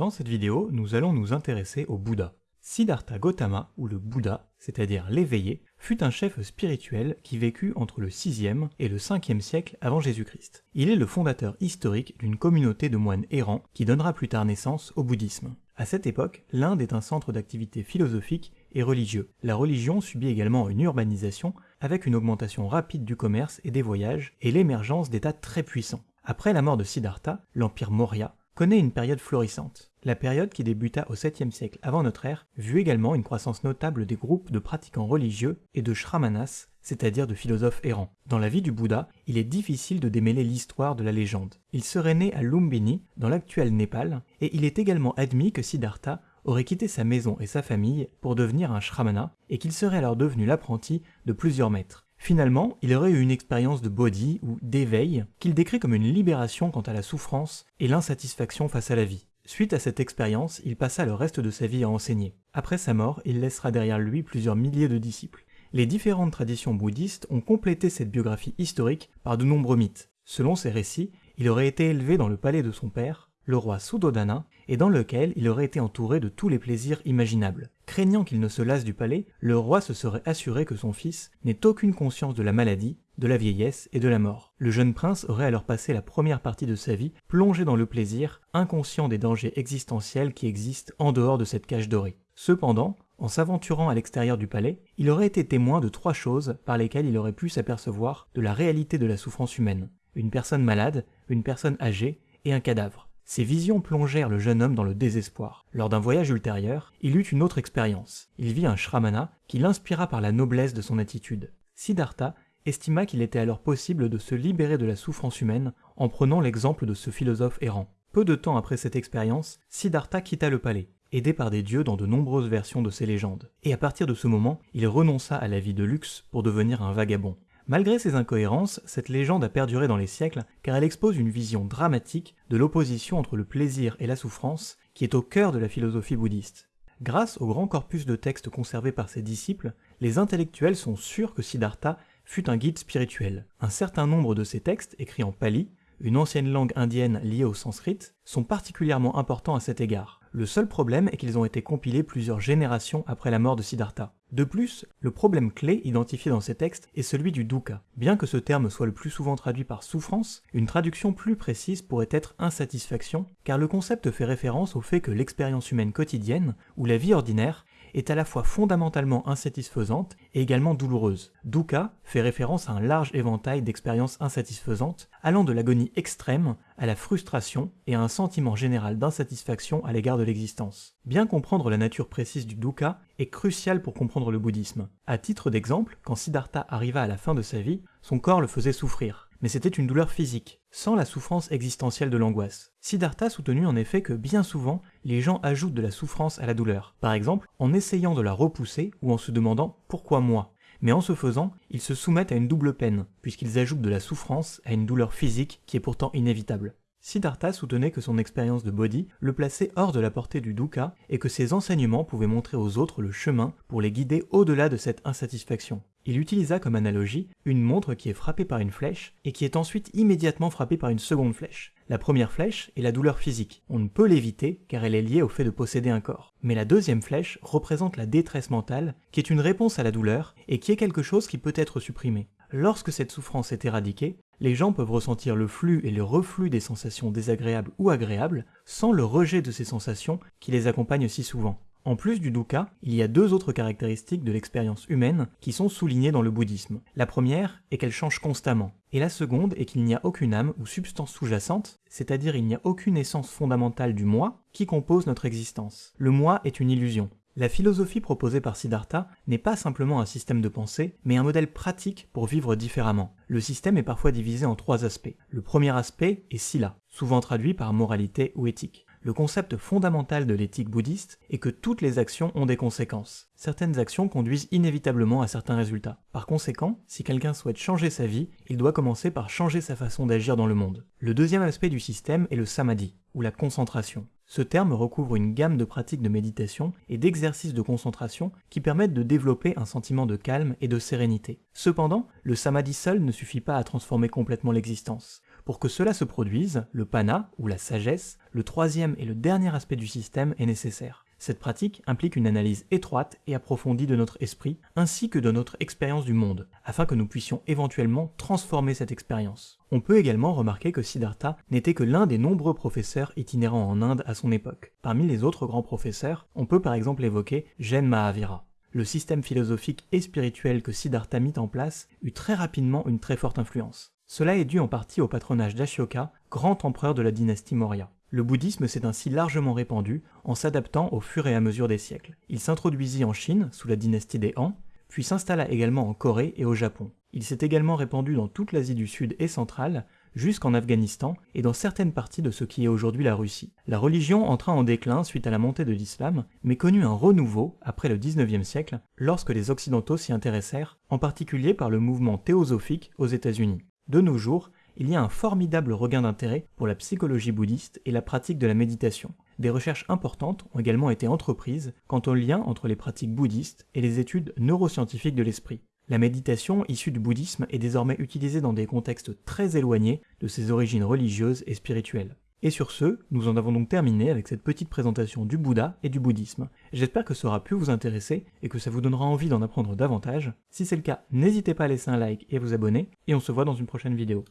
Dans cette vidéo, nous allons nous intéresser au Bouddha. Siddhartha Gautama, ou le Bouddha, c'est-à-dire l'éveillé, fut un chef spirituel qui vécut entre le 6e et le 5e siècle avant Jésus-Christ. Il est le fondateur historique d'une communauté de moines errants qui donnera plus tard naissance au bouddhisme. À cette époque, l'Inde est un centre d'activité philosophique et religieux. La religion subit également une urbanisation avec une augmentation rapide du commerce et des voyages et l'émergence d'États très puissants. Après la mort de Siddhartha, l'empire Maurya connaît une période florissante. La période qui débuta au 7e siècle avant notre ère vit également une croissance notable des groupes de pratiquants religieux et de shramanas, c'est-à-dire de philosophes errants. Dans la vie du Bouddha, il est difficile de démêler l'histoire de la légende. Il serait né à Lumbini, dans l'actuel Népal, et il est également admis que Siddhartha aurait quitté sa maison et sa famille pour devenir un shramana, et qu'il serait alors devenu l'apprenti de plusieurs maîtres. Finalement, il aurait eu une expérience de body ou d'éveil qu'il décrit comme une libération quant à la souffrance et l'insatisfaction face à la vie. Suite à cette expérience, il passa le reste de sa vie à enseigner. Après sa mort, il laissera derrière lui plusieurs milliers de disciples. Les différentes traditions bouddhistes ont complété cette biographie historique par de nombreux mythes. Selon ces récits, il aurait été élevé dans le palais de son père, le roi Suddhodana, et dans lequel il aurait été entouré de tous les plaisirs imaginables. Craignant qu'il ne se lasse du palais, le roi se serait assuré que son fils n'ait aucune conscience de la maladie, de la vieillesse et de la mort. Le jeune prince aurait alors passé la première partie de sa vie plongé dans le plaisir, inconscient des dangers existentiels qui existent en dehors de cette cage dorée. Cependant, en s'aventurant à l'extérieur du palais, il aurait été témoin de trois choses par lesquelles il aurait pu s'apercevoir de la réalité de la souffrance humaine. Une personne malade, une personne âgée et un cadavre. Ces visions plongèrent le jeune homme dans le désespoir. Lors d'un voyage ultérieur, il eut une autre expérience. Il vit un shramana qui l'inspira par la noblesse de son attitude. Siddhartha estima qu'il était alors possible de se libérer de la souffrance humaine en prenant l'exemple de ce philosophe errant. Peu de temps après cette expérience, Siddhartha quitta le palais, aidé par des dieux dans de nombreuses versions de ses légendes. Et à partir de ce moment, il renonça à la vie de luxe pour devenir un vagabond. Malgré ces incohérences, cette légende a perduré dans les siècles car elle expose une vision dramatique de l'opposition entre le plaisir et la souffrance qui est au cœur de la philosophie bouddhiste. Grâce au grand corpus de textes conservés par ses disciples, les intellectuels sont sûrs que Siddhartha fut un guide spirituel. Un certain nombre de ces textes, écrits en pali, une ancienne langue indienne liée au sanskrit, sont particulièrement importants à cet égard. Le seul problème est qu'ils ont été compilés plusieurs générations après la mort de Siddhartha. De plus, le problème clé identifié dans ces textes est celui du dukkha. Bien que ce terme soit le plus souvent traduit par souffrance, une traduction plus précise pourrait être insatisfaction, car le concept fait référence au fait que l'expérience humaine quotidienne, ou la vie ordinaire, est à la fois fondamentalement insatisfaisante et également douloureuse. Dukkha fait référence à un large éventail d'expériences insatisfaisantes, allant de l'agonie extrême à la frustration et à un sentiment général d'insatisfaction à l'égard de l'existence. Bien comprendre la nature précise du dukkha est crucial pour comprendre le bouddhisme. À titre d'exemple, quand Siddhartha arriva à la fin de sa vie, son corps le faisait souffrir mais c'était une douleur physique, sans la souffrance existentielle de l'angoisse. Siddhartha soutenu en effet que bien souvent, les gens ajoutent de la souffrance à la douleur, par exemple en essayant de la repousser ou en se demandant pourquoi moi? Mais en ce faisant, ils se soumettent à une double peine, puisqu'ils ajoutent de la souffrance à une douleur physique qui est pourtant inévitable. Siddhartha soutenait que son expérience de body le plaçait hors de la portée du dukkha et que ses enseignements pouvaient montrer aux autres le chemin pour les guider au-delà de cette insatisfaction. Il utilisa comme analogie une montre qui est frappée par une flèche et qui est ensuite immédiatement frappée par une seconde flèche. La première flèche est la douleur physique. On ne peut l'éviter car elle est liée au fait de posséder un corps. Mais la deuxième flèche représente la détresse mentale qui est une réponse à la douleur et qui est quelque chose qui peut être supprimé. Lorsque cette souffrance est éradiquée, les gens peuvent ressentir le flux et le reflux des sensations désagréables ou agréables sans le rejet de ces sensations qui les accompagnent si souvent. En plus du dukkha, il y a deux autres caractéristiques de l'expérience humaine qui sont soulignées dans le bouddhisme. La première est qu'elle change constamment, et la seconde est qu'il n'y a aucune âme ou substance sous-jacente, c'est-à-dire il n'y a aucune essence fondamentale du moi qui compose notre existence. Le moi est une illusion. La philosophie proposée par Siddhartha n'est pas simplement un système de pensée, mais un modèle pratique pour vivre différemment. Le système est parfois divisé en trois aspects. Le premier aspect est sila, souvent traduit par moralité ou éthique. Le concept fondamental de l'éthique bouddhiste est que toutes les actions ont des conséquences. Certaines actions conduisent inévitablement à certains résultats. Par conséquent, si quelqu'un souhaite changer sa vie, il doit commencer par changer sa façon d'agir dans le monde. Le deuxième aspect du système est le samadhi, ou la concentration. Ce terme recouvre une gamme de pratiques de méditation et d'exercices de concentration qui permettent de développer un sentiment de calme et de sérénité. Cependant, le samadhi seul ne suffit pas à transformer complètement l'existence. Pour que cela se produise, le pana, ou la sagesse, le troisième et le dernier aspect du système est nécessaire. Cette pratique implique une analyse étroite et approfondie de notre esprit, ainsi que de notre expérience du monde, afin que nous puissions éventuellement transformer cette expérience. On peut également remarquer que Siddhartha n'était que l'un des nombreux professeurs itinérants en Inde à son époque. Parmi les autres grands professeurs, on peut par exemple évoquer Jain Mahavira. Le système philosophique et spirituel que Siddhartha mit en place eut très rapidement une très forte influence. Cela est dû en partie au patronage d'Ashoka, grand empereur de la dynastie Maurya. Le bouddhisme s'est ainsi largement répandu en s'adaptant au fur et à mesure des siècles. Il s'introduisit en Chine sous la dynastie des Han, puis s'installa également en Corée et au Japon. Il s'est également répandu dans toute l'Asie du Sud et centrale, jusqu'en Afghanistan et dans certaines parties de ce qui est aujourd'hui la Russie. La religion entra en déclin suite à la montée de l'islam, mais connut un renouveau après le 19e siècle, lorsque les Occidentaux s'y intéressèrent, en particulier par le mouvement théosophique aux États-Unis. De nos jours, il y a un formidable regain d'intérêt pour la psychologie bouddhiste et la pratique de la méditation. Des recherches importantes ont également été entreprises quant au lien entre les pratiques bouddhistes et les études neuroscientifiques de l'esprit. La méditation issue du bouddhisme est désormais utilisée dans des contextes très éloignés de ses origines religieuses et spirituelles. Et sur ce, nous en avons donc terminé avec cette petite présentation du Bouddha et du bouddhisme. J'espère que ça aura pu vous intéresser et que ça vous donnera envie d'en apprendre davantage. Si c'est le cas, n'hésitez pas à laisser un like et à vous abonner, et on se voit dans une prochaine vidéo.